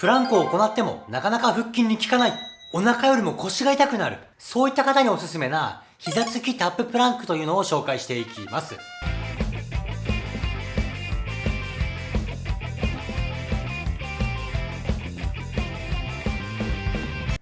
プランクを行ってもなかなか腹筋に効かない。お腹よりも腰が痛くなる。そういった方におすすめな膝つきタッププランクというのを紹介していきます。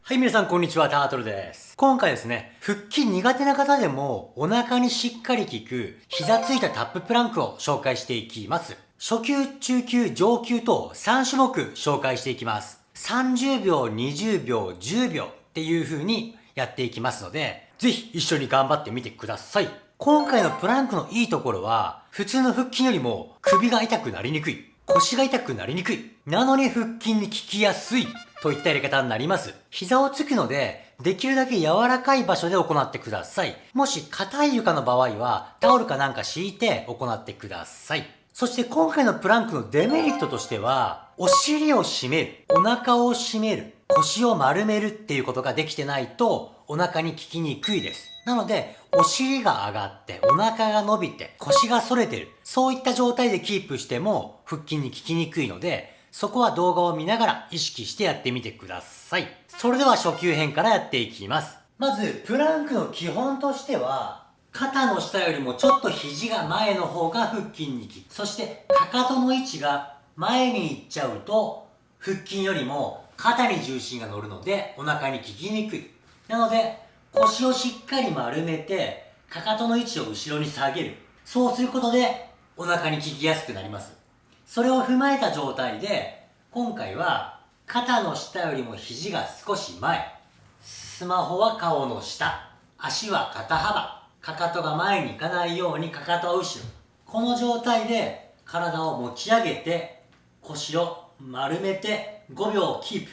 はい、皆さんこんにちは、タートルです。今回ですね、腹筋苦手な方でもお腹にしっかり効く膝ついたタッププランクを紹介していきます。初級、中級、上級と3種目紹介していきます。30秒、20秒、10秒っていう風にやっていきますので、ぜひ一緒に頑張ってみてください。今回のプランクのいいところは、普通の腹筋よりも首が痛くなりにくい。腰が痛くなりにくい。なのに腹筋に効きやすい。といったやり方になります。膝をつくので、できるだけ柔らかい場所で行ってください。もし硬い床の場合は、タオルかなんか敷いて行ってください。そして今回のプランクのデメリットとしては、お尻を締める、お腹を締める、腰を丸めるっていうことができてないと、お腹に効きにくいです。なので、お尻が上がって、お腹が伸びて、腰が反れてる。そういった状態でキープしても、腹筋に効きにくいので、そこは動画を見ながら意識してやってみてください。それでは初級編からやっていきます。まず、プランクの基本としては、肩の下よりもちょっと肘が前の方が腹筋に効く。そして、かかとの位置が前に行っちゃうと、腹筋よりも肩に重心が乗るので、お腹に効きにくい。なので、腰をしっかり丸めて、かかとの位置を後ろに下げる。そうすることで、お腹に効きやすくなります。それを踏まえた状態で、今回は肩の下よりも肘が少し前、スマホは顔の下、足は肩幅、かかとが前に行かないようにかかとは後ろ。この状態で体を持ち上げて、腰を丸めて5秒キープ。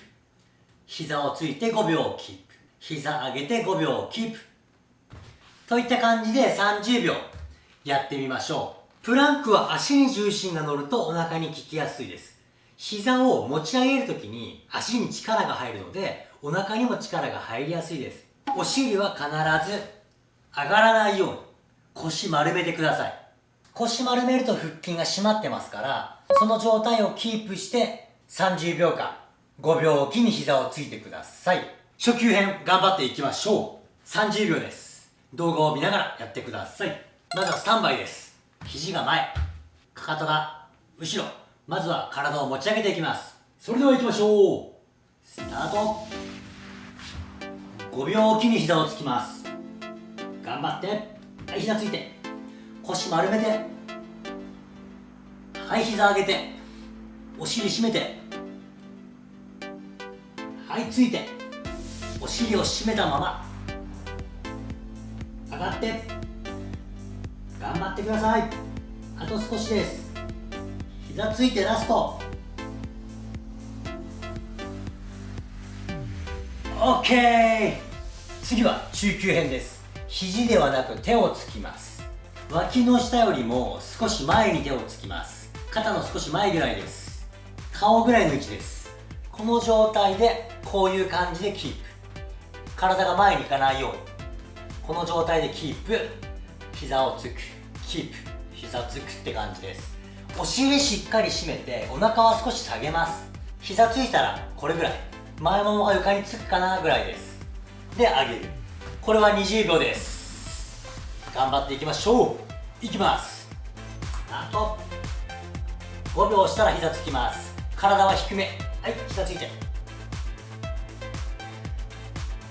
膝をついて5秒キープ。膝上げて5秒キープ。といった感じで30秒やってみましょう。プランクは足に重心が乗るとお腹に効きやすいです。膝を持ち上げるときに足に力が入るので、お腹にも力が入りやすいです。お尻は必ず上がらないように腰丸めてください。腰丸めると腹筋が締まってますから、その状態をキープして30秒間、5秒おきに膝をついてください。初級編頑張っていきましょう。30秒です。動画を見ながらやってください。まずはスタンバイです。肘が前かかとが後ろまずは体を持ち上げていきますそれでは行きましょうスタート5秒おきに膝をつきます頑張って。はい膝ついて。腰丸めて。はい膝上げて。お尻締めて。はいついて。お尻を締めたまま。上がって。頑張ってください。あと少しです。膝ついてラスト。OK 次は中級編です。肘ではなく手をつきます。脇の下よりも少し前に手をつきます。肩の少し前ぐらいです。顔ぐらいの位置です。この状態でこういう感じでキープ。体が前に行かないように。この状態でキープ。膝をつく。キープ。膝つくって感じです。お尻しっかり締めてお腹は少し下げます。膝ついたらこれぐらい。前ももが床につくかなぐらいです。で上げる。これは20秒です。頑張っていきましょう。いきます。あと。5秒したら膝つきます。体は低め。はい膝ついて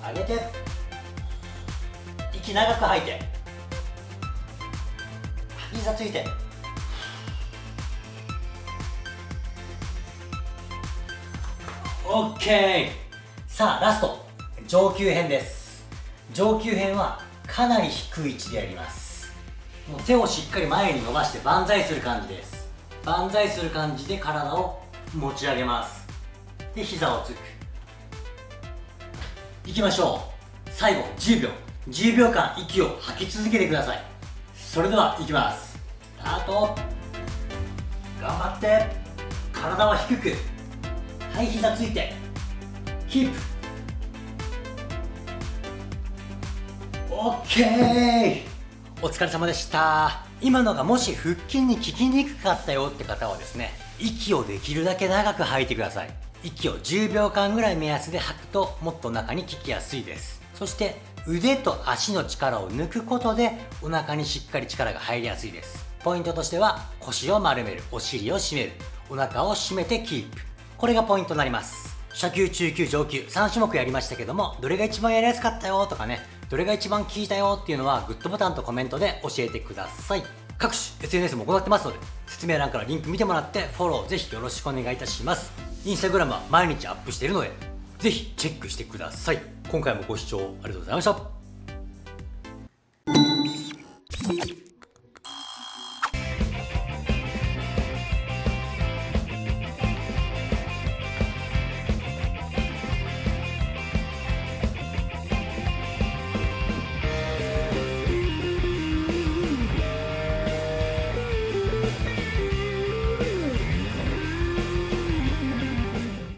上げて。息長く吐いて。膝ついて。OK さあラスト。上級編です。上級編はかなり低い位置でやります。もう手をしっかり前に伸ばして万歳する感じです。万歳する感じで体を持ち上げます。で膝をつく。いきましょう。最後10秒。10秒間息を吐き続けてください。それではいきます。スタート。頑張って。体は低く。はい膝ついて。キープ。オッケーお疲れ様でした。今のがもし腹筋に効きにくかったよって方はですね息をできるだけ長く吐いてください。息を10秒間ぐらい目安で吐くともっとお腹に効きやすいです。そして腕と足の力を抜くことでお腹にしっかり力が入りやすいです。ポイントとしては腰を丸める。お尻を締める。お腹を締めてキープ。これがポイントになります。初級中級上級3種目やりましたけどもどれが一番やりやすかったよとかねどれが一番効いたよっていうのはグッドボタンとコメントで教えてください。各種 SNS も行ってますので説明欄からリンク見てもらってフォローぜひよろしくお願いいたします。インスタグラムは毎日アップしているのでぜひチェックしてください。今回もご視聴ありがとうございました。